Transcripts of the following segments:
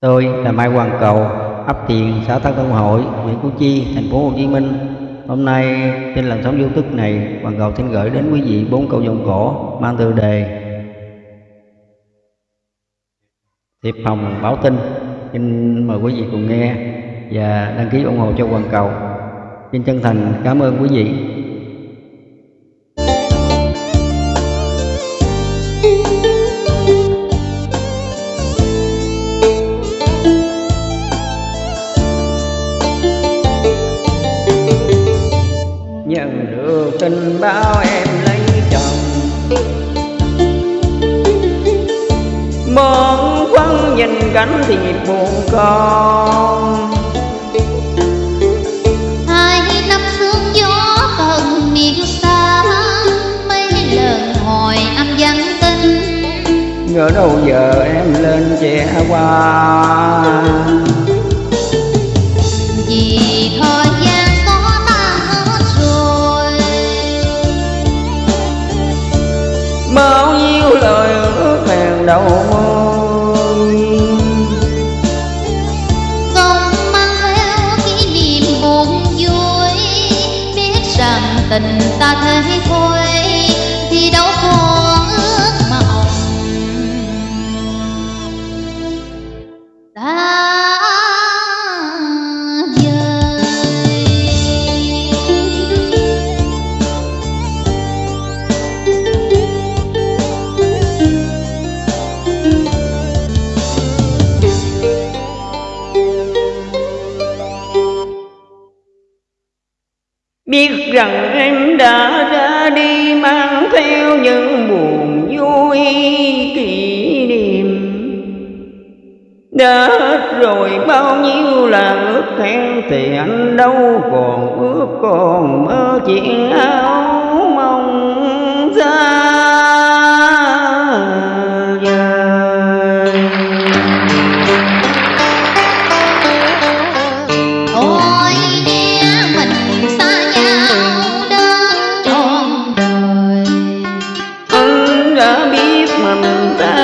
Tôi là Mai Hoàng Cầu, ấp Tiền, xã Tân công Hội, huyện Củ Chi, thành phố Hồ Chí Minh. Hôm nay trên làn sóng YouTube này, Hoàng Cầu xin gửi đến quý vị bốn câu giọng cổ mang tựa đề Thiệp Hồng Báo Tin. Xin mời quý vị cùng nghe và đăng ký ủng hộ cho Hoàng Cầu. Xin chân thành cảm ơn quý vị. Tin báo em lấy chồng. Món quăng nhìn cảnh thì buồn con. Hai năm sương gió tận miền xa mấy lần hỏi âm vắng tin. Ngỡ đâu giờ em lên che qua vì tình ta thế thôi. Biết rằng em đã ra đi, mang theo những buồn vui kỷ niệm. Đã hết rồi bao nhiêu là ước hẹn thì anh đâu còn ước còn mơ chuyện áo đã biết mình xa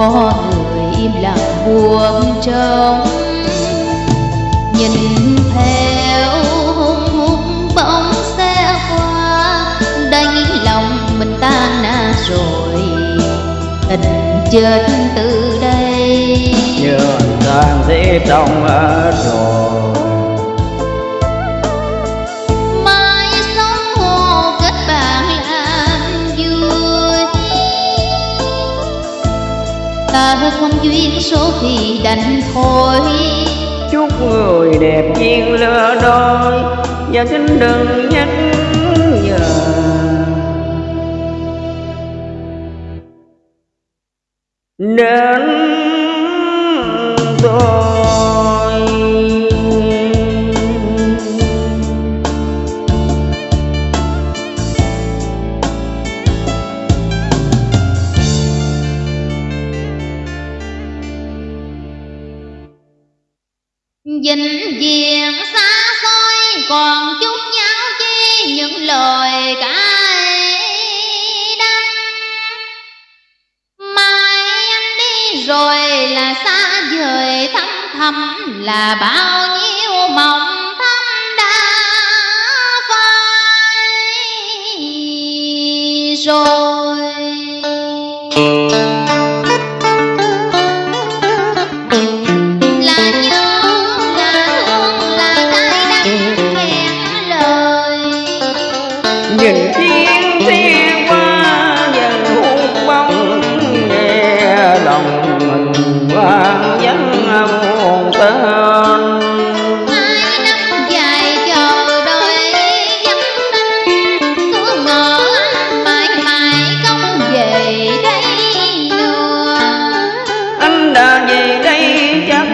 có người im lặng buông trống. Nhìn theo hung hung bóng xe qua đánh lòng mình tan nát rồi. Tình chết từ đây. Nhường tan thế trong hết rồi. Ta không duyên số thì đành thôi. Chúc người đẹp duyên lứa đôi và xin đừng nhắc nhở. Đến dình diện xa xôi, còn chút nháo chi những lời cay đắng. Mai anh đi rồi là xa vời, thăm thầm là bao nhiêu mộng thắm đã phai. Rồi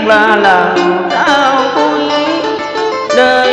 là làm trao vui đời